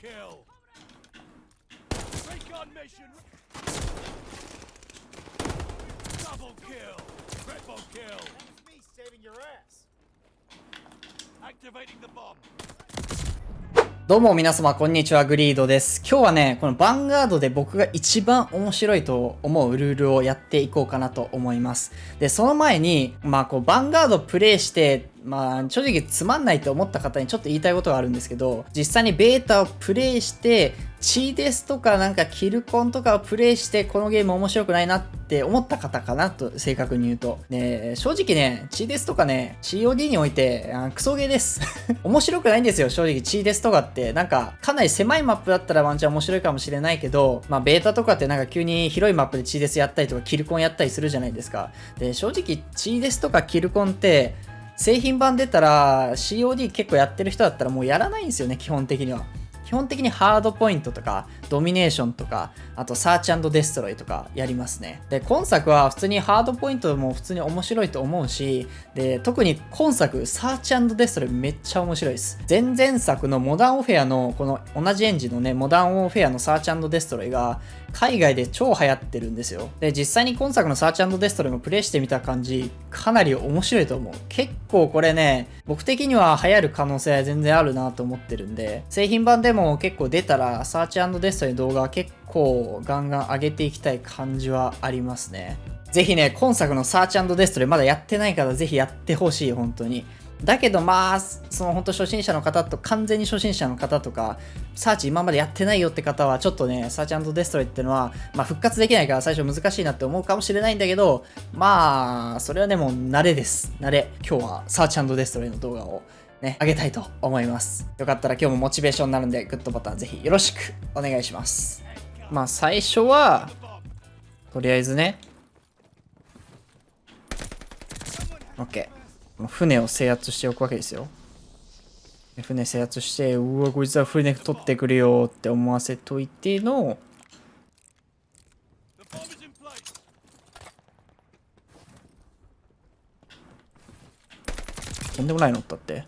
kill. Recon mission. Double kill. Triple kill. That's me saving your ass. Activating the bomb. どうも皆様こんにちは、グリードです。今日はね、このヴァンガードで僕が一番面白いと思うルールをやっていこうかなと思います。で、その前に、まあこう、ヴァンガードプレイして、まあ正直つまんないと思った方にちょっと言いたいことがあるんですけど、実際にベータをプレイして、チーデスとかなんかキルコンとかをプレイして、このゲーム面白くないなって思った方かなと、正確に言うと。ね、正直ね、チーデスとかね、COD において、あクソゲーです。面白くないんですよ、正直。チーデスとかって。なんか、かなり狭いマップだったらワンチャン面白いかもしれないけど、まあ、ベータとかってなんか急に広いマップでチーデスやったりとか、キルコンやったりするじゃないですか。で、正直、チーデスとかキルコンって、製品版出たら COD 結構やってる人だったらもうやらないんですよね、基本的には。基本的に Hardpoint とか、 Domination とか、あと Search Destroy とかやりますね。で、今作は普通に Hardpoint も普通に面白いと思うし、で、特に今作、 Search Destroy めっちゃ面白いです。前々作の Modern Warfare の、この同じエンジンのね、 Modern Warfare の Search Destroy が、海外で超流行ってるんですよ。で、実際に今作の Search Destroy もプレイしてみた感じ、かなり面白いと思う。結構これね、僕的には流行る可能性は全然あるなと思ってるんで、製品版でも結構出たら、 Search Destroy の動画結構ガンガン上げていきたい感じはありますね。ぜひね、今作のサーチデストロイまだやってないからぜひやってほしい、本当に。だけどまあ、その本当初心者の方と、完全に初心者の方とか、サーチ今までやってないよって方は、ちょっとね、サーチデストロイってのは、まあ復活できないから最初難しいなって思うかもしれないんだけど、まあ、それはね、もう慣れです。慣れ。今日はサーチデストロイの動画をね、あげたいと思います。よかったら今日もモチベーションになるんで、グッドボタンぜひよろしくお願いします。まあ最初は、とりあえずね、OK。船を制圧しておくわけですよ。船制圧して、うわ、こいつは船取ってくるよって思わせといての、とんでもないのったって。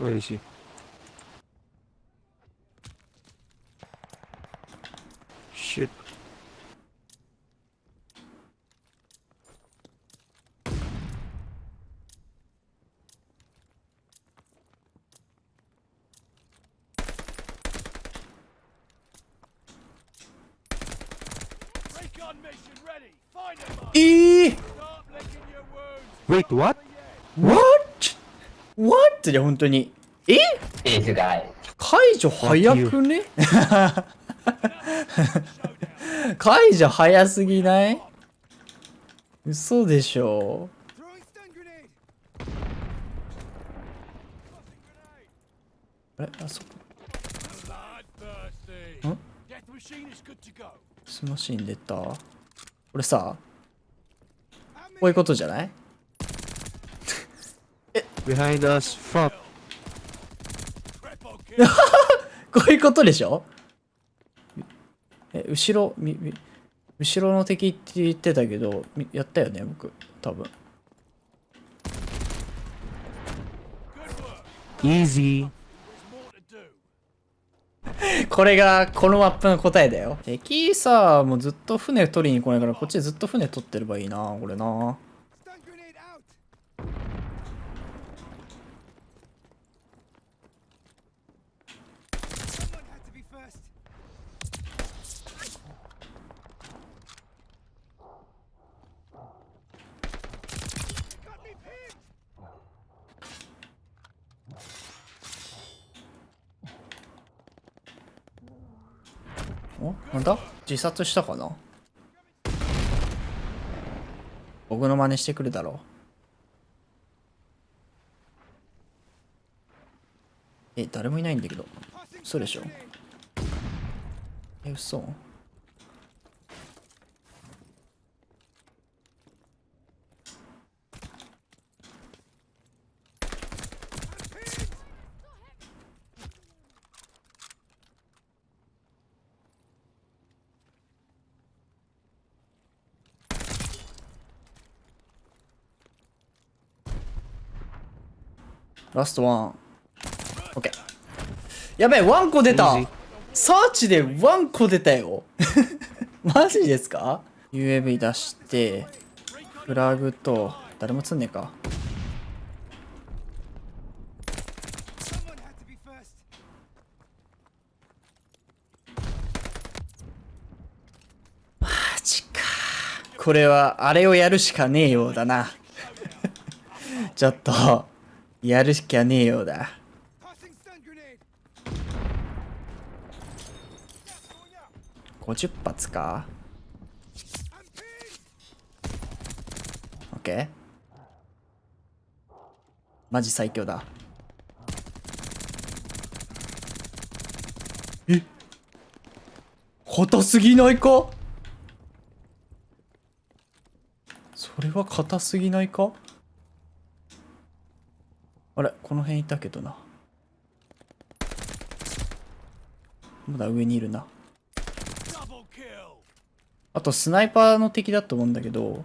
Where is he? Shit. Recon mission ready. Find him. えー Start licking your wounds. Wait, what? What? What? じゃ本当に。え？解除早くね？解除早すぎない？嘘でしょ。あれ？あそこ？ん？スマシン出た？これさこういうことじゃない？Behind us. Fuck. こういうことでしょ？え後ろみみ後ろの敵って言ってたけどみやったよね？僕多分. Easy. これがこのマップの答えだよ敵さもうずっと船取りに来ないからこっちでずっと船取ってればいいなこれなおなんだ自殺したかな？僕の真似してくるだろう。え誰もいないんだけど。そうでしょ？え嘘？ラストワンオッケー。やべえ、ワンコ出たサーチでワンコ出たよ マジですか ?UAV 出して、フラグと、誰も釣んねえか。マジか。これは、あれをやるしかねえようだな。ちょっと、やるしかねえようだ。50発か？I'm pinned. オッケー。マジ最強だ。え？硬すぎないか？それは硬すぎないか？あれこの辺いたけどな。まだ上にいるな。あとスナイパーの敵だと思うんだけど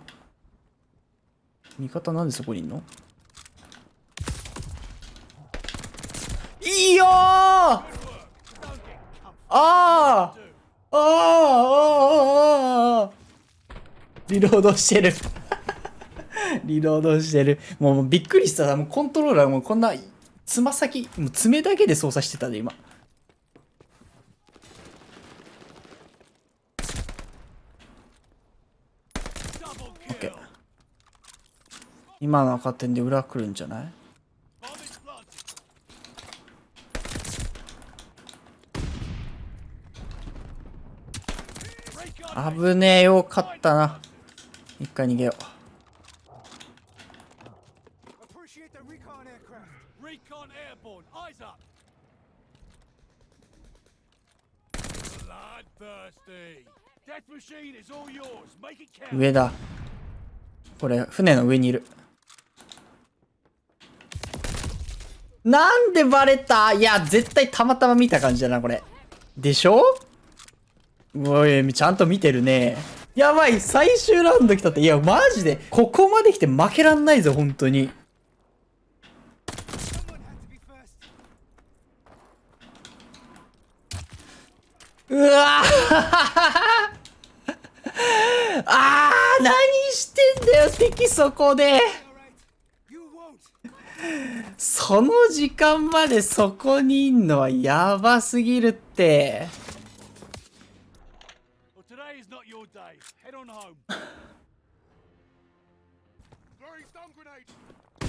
味方なんでそこにいんの？いいよー！あー！あー！あー！あー！あー！リロードしてる。リロードしてる。もうびっくりした。もうコントローラーもこんなつま先もう爪だけで操作してたで今。OK 今の赤点で裏来るんじゃない？危ねえ。よかったな。一回逃げよ Appreciate the recon aircraft. Recon airborne. Eyes up. Bloodthirsty. Death machine is all yours. Make it count. 上だこれ船の上にいるなんでバレた？いや絶対たまたま見た感じだなこれでしょ？おいちゃんと見てるねやばい最終ラウンド来たっていやマジでここまで来て負けらんないぞ本当にうわー あー何してんだよ敵そこで.その時間までそこにいんのはやばすぎるって。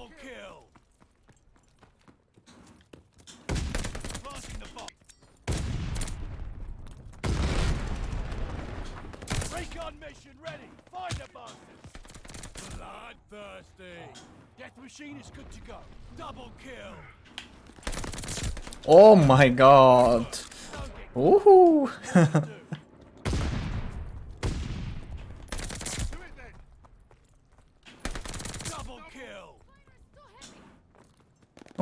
Triple kill! Recon mission ready! Find the bastards! Bloodthirsty! Death machine is good to go. Double kill! Oh my god! Woohoo!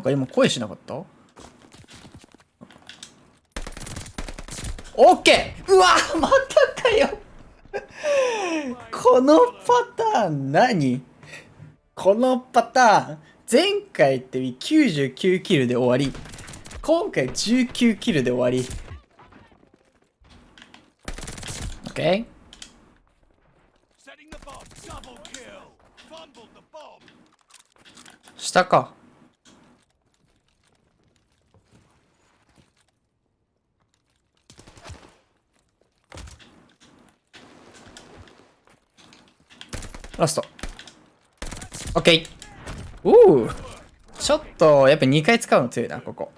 か？今声しなかった？オッケーうわまたかよ。このパターン何？このパターン。前回って99キルで終わり。今回19キルで終わり。OK? Setting the bomb. Double kill. Fumbled the bomb. 下かラスト。オッケー。おぉ。ちょっと、やっぱ2回使うの強いな、ここ。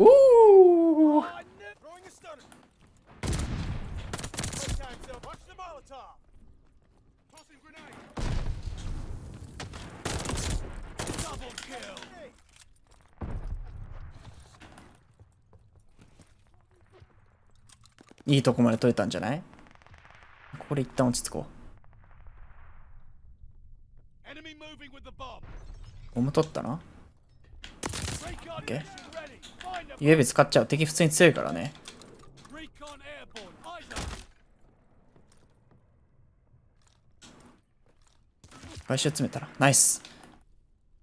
Ooh! いいとこまで取れたんじゃない？ここで一旦落ち着こう。ゴム取ったなオッケー。UAV 使っちゃう。敵普通に強いからね。recon airborne. Eyes up. 回収詰めたら。ナイス。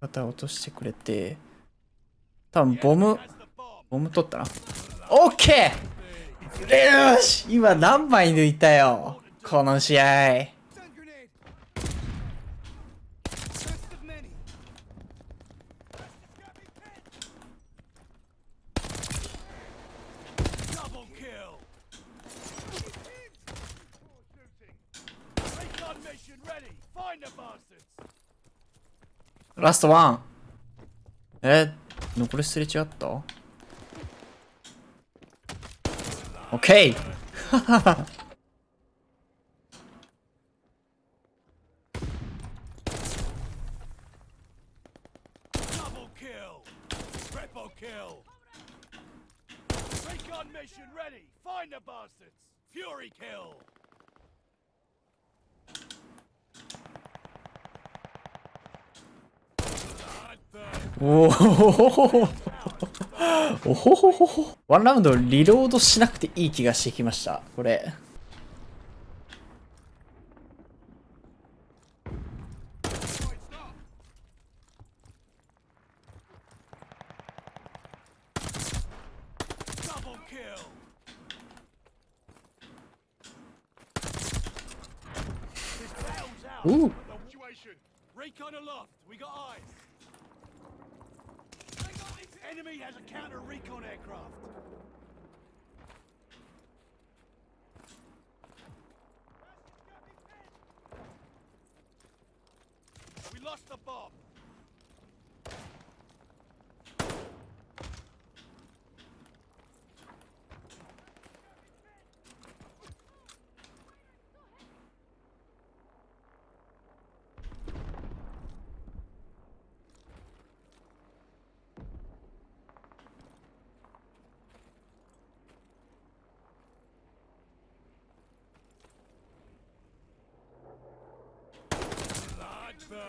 肩落としてくれて。多分ボム、ボム取ったな。オッケーよし今何枚抜いたよ?この試合。Stun grenade! First of many. Double kill. Recon mission ready. Find the bastards. ラストワン。え、残りすれ違ったオッケー Double kill. Triple kill. Recon mission ready. Find the bastards. Fury kill. おおおほほほほワンラウンドリロー。ドしなくていい気がしてきました。これ。Double kill. Enemy has a counter recon aircraft. We lost the bomb.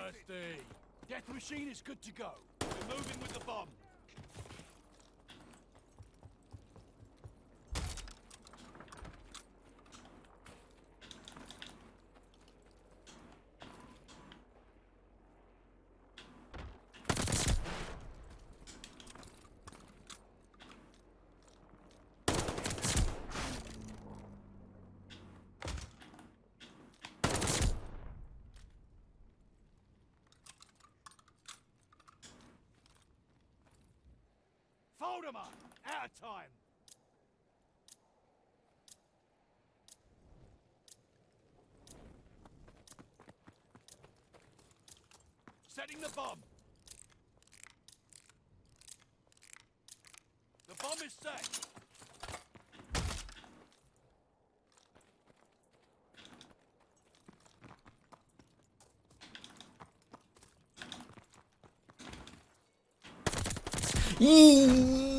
Bloodthirsty. Death machine is good to go. We're moving with the bomb. Fold 'em. Out of time. Setting the bomb. The bomb is set. E